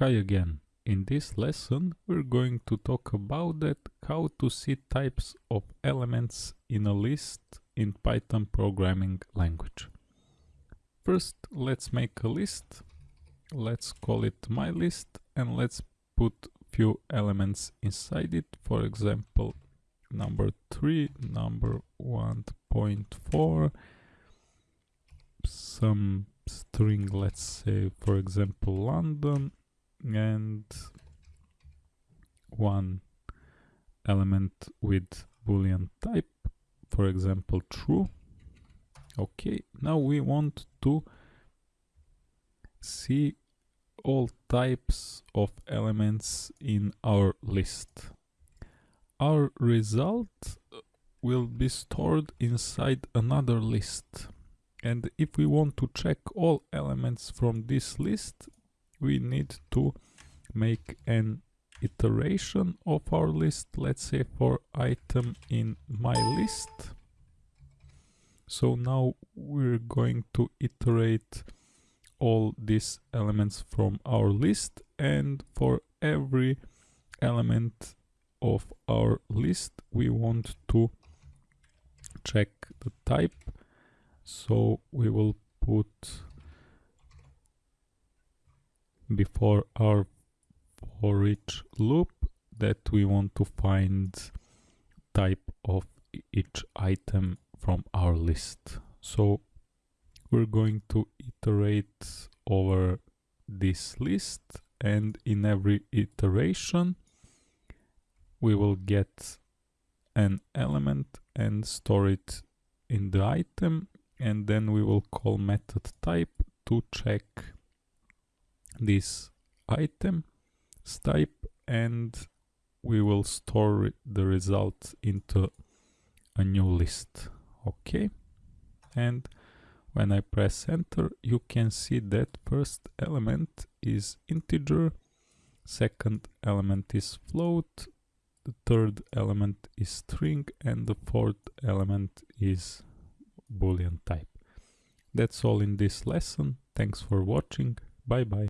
Hi again. In this lesson we're going to talk about that how to see types of elements in a list in Python programming language. First let's make a list. Let's call it my list and let's put few elements inside it. For example number 3, number 1.4, some string let's say for example London and one element with boolean type for example true. Okay now we want to see all types of elements in our list. Our result will be stored inside another list. And if we want to check all elements from this list we need to make an iteration of our list let's say for item in my list. So now we're going to iterate all these elements from our list and for every element of our list we want to check the type. So we will put before our for each loop that we want to find type of each item from our list. So we're going to iterate over this list and in every iteration we will get an element and store it in the item and then we will call method type to check this item type and we will store the result into a new list. Okay and when I press enter you can see that first element is integer second element is float the third element is string and the fourth element is boolean type. That's all in this lesson. Thanks for watching. Bye bye